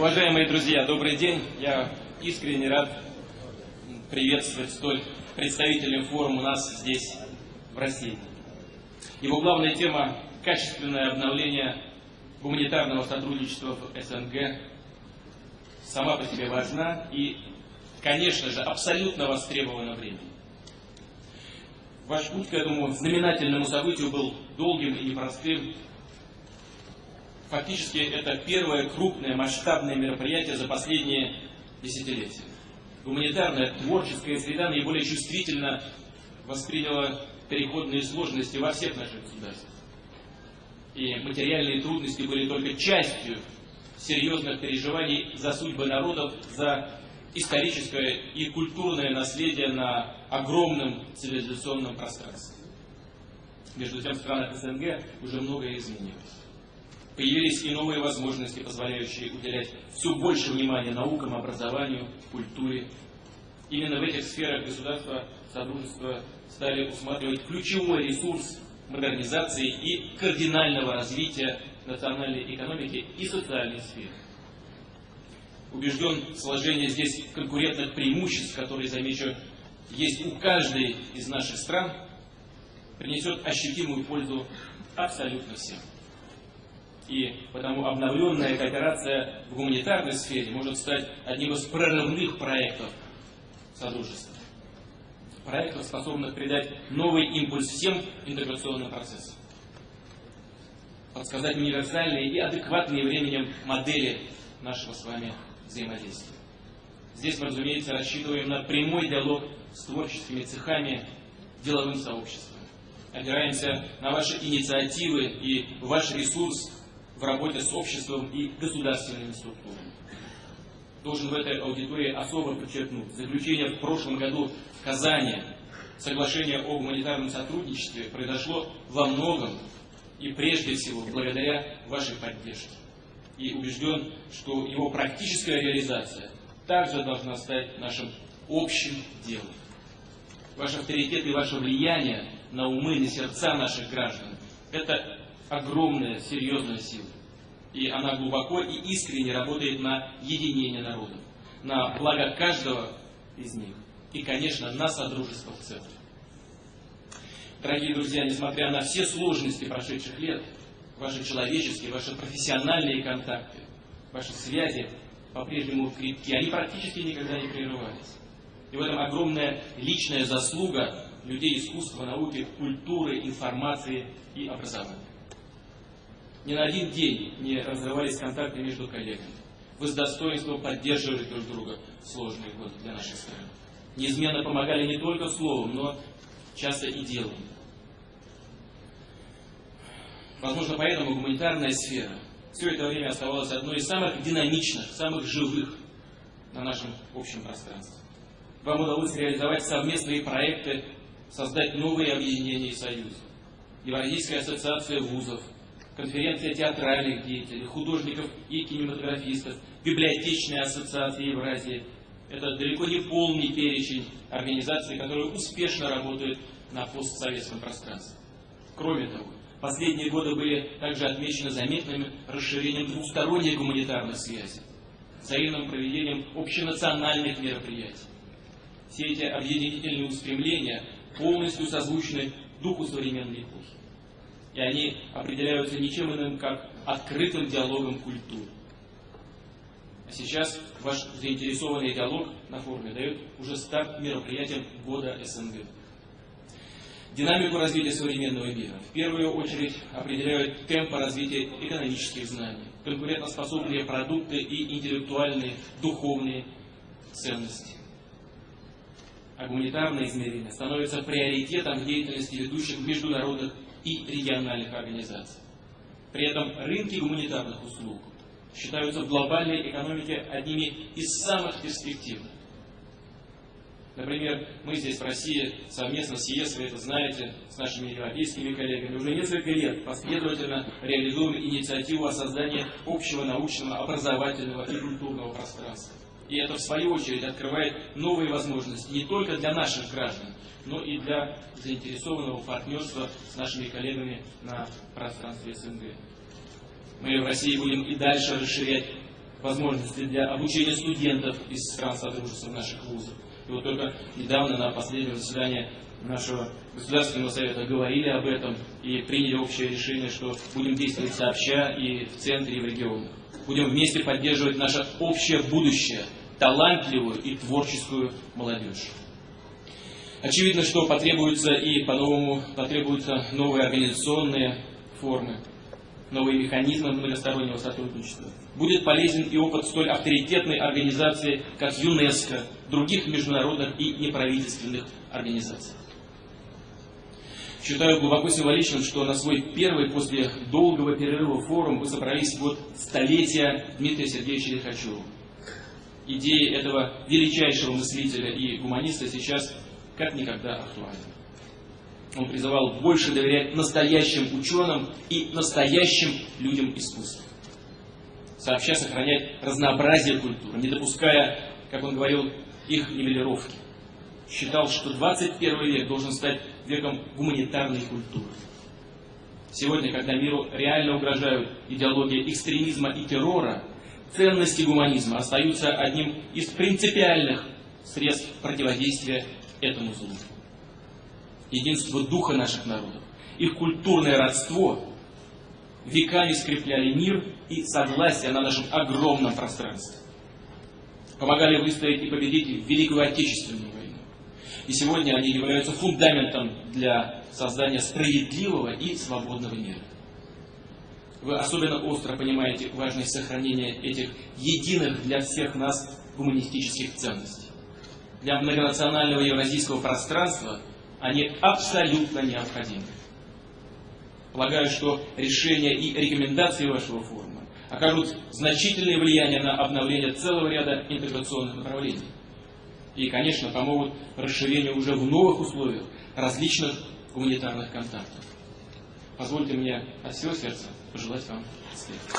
Уважаемые друзья, добрый день. Я искренне рад приветствовать столь представительный форум у нас здесь, в России. Его главная тема – качественное обновление гуманитарного сотрудничества в СНГ сама по себе важна и, конечно же, абсолютно востребована временем. Ваш путь к этому знаменательному событию был долгим и непростым. Фактически это первое крупное масштабное мероприятие за последние десятилетия. Гуманитарная творческая среда наиболее чувствительно восприняла переходные сложности во всех наших государствах. И материальные трудности были только частью серьезных переживаний за судьбы народов, за историческое и культурное наследие на огромном цивилизационном пространстве. Между тем, в странах СНГ уже многое изменилось. Появились и новые возможности, позволяющие уделять все больше внимания наукам, образованию, культуре. Именно в этих сферах государства Содружества стали усматривать ключевой ресурс модернизации и кардинального развития национальной экономики и социальной сферы. Убежден, сложение здесь конкурентных преимуществ, которые, замечу, есть у каждой из наших стран, принесет ощутимую пользу абсолютно всем. И потому обновленная кооперация в гуманитарной сфере может стать одним из прорывных проектов Содружества. Проектов, способных придать новый импульс всем интеграционным процессам подсказать универсальные и адекватные временем модели нашего с вами взаимодействия. Здесь мы, разумеется, рассчитываем на прямой диалог с творческими цехами, деловым сообществом. Опираемся на ваши инициативы и ваш ресурс в работе с обществом и государственными структурами. Должен в этой аудитории особо подчеркнуть, заключение в прошлом году в Казани соглашение о гуманитарном сотрудничестве произошло во многом и прежде всего благодаря вашей поддержке. И убежден, что его практическая реализация также должна стать нашим общим делом. Ваш авторитет и ваше влияние на умы и сердца наших граждан – это огромная, серьезная сила. И она глубоко и искренне работает на единение народов, на благо каждого из них и, конечно, на содружество в целом. Дорогие друзья, несмотря на все сложности прошедших лет, ваши человеческие, ваши профессиональные контакты, ваши связи по-прежнему крепки, они практически никогда не прерывались. И в этом огромная личная заслуга людей искусства, науки, культуры, информации и образования. Ни на один день не разрывались контакты между коллегами. Вы с достоинством поддерживали друг друга в сложные годы для нашей страны. Неизменно помогали не только словом, но часто и делом. Возможно, поэтому гуманитарная сфера все это время оставалась одной из самых динамичных, самых живых на нашем общем пространстве. Вам удалось реализовать совместные проекты, создать новые объединения и союзы. Евразийская ассоциация вузов, конференция театральных деятелей, художников и кинематографистов, библиотечная ассоциация Евразии. Это далеко не полный перечень организаций, которые успешно работают на постсоветском пространстве. Кроме того, Последние годы были также отмечены заметным расширением двусторонней гуманитарной связи, взаимным проведением общенациональных мероприятий. Все эти объединительные устремления полностью созвучны духу современной эпохи. И они определяются ничем иным, как открытым диалогом культур. А сейчас ваш заинтересованный диалог на форуме дает уже старт мероприятиям года СНГ. Динамику развития современного мира в первую очередь определяют темпы развития экономических знаний, конкурентоспособные продукты и интеллектуальные, духовные ценности. А гуманитарное измерение становится приоритетом деятельности ведущих международных и региональных организаций. При этом рынки гуманитарных услуг считаются в глобальной экономике одними из самых перспективных. Например, мы здесь в России совместно с ЕС, вы это знаете, с нашими европейскими коллегами, уже несколько лет последовательно реализуем инициативу о создании общего научного, образовательного и культурного пространства. И это, в свою очередь, открывает новые возможности не только для наших граждан, но и для заинтересованного партнерства с нашими коллегами на пространстве СНГ. Мы в России будем и дальше расширять возможности для обучения студентов из стран Содружества наших вузов. И вот только недавно на последнем заседании нашего Государственного Совета говорили об этом и приняли общее решение, что будем действовать сообща и в центре, и в регионах. Будем вместе поддерживать наше общее будущее, талантливую и творческую молодежь. Очевидно, что потребуются и по-новому потребуются новые организационные формы, новые механизмы многостороннего сотрудничества. Будет полезен и опыт столь авторитетной организации, как ЮНЕСКО, других международных и неправительственных организаций. Считаю глубоко символичным, что на свой первый после долгого перерыва форум вы собрались в год столетия Дмитрия Сергеевича Лихачева. Идеи этого величайшего мыслителя и гуманиста сейчас как никогда актуальны. Он призывал больше доверять настоящим ученым и настоящим людям искусства. Сообща сохранять разнообразие культуры, не допуская, как он говорил, их нивелировки. Считал, что 21 век должен стать веком гуманитарной культуры. Сегодня, когда миру реально угрожают идеология экстремизма и террора, ценности гуманизма остаются одним из принципиальных средств противодействия этому злу. Единство духа наших народов, их культурное родство веками скрепляли мир и согласие на нашем огромном пространстве. Помогали выстоять и победить Великую Отечественную войну. И сегодня они являются фундаментом для создания справедливого и свободного мира. Вы особенно остро понимаете важность сохранения этих единых для всех нас гуманистических ценностей для многонационального евразийского пространства они абсолютно необходимы. Полагаю, что решения и рекомендации вашего форума окажут значительное влияние на обновление целого ряда интеграционных направлений. И, конечно, помогут расширению уже в новых условиях различных гуманитарных контактов. Позвольте мне от всего сердца пожелать вам успеха.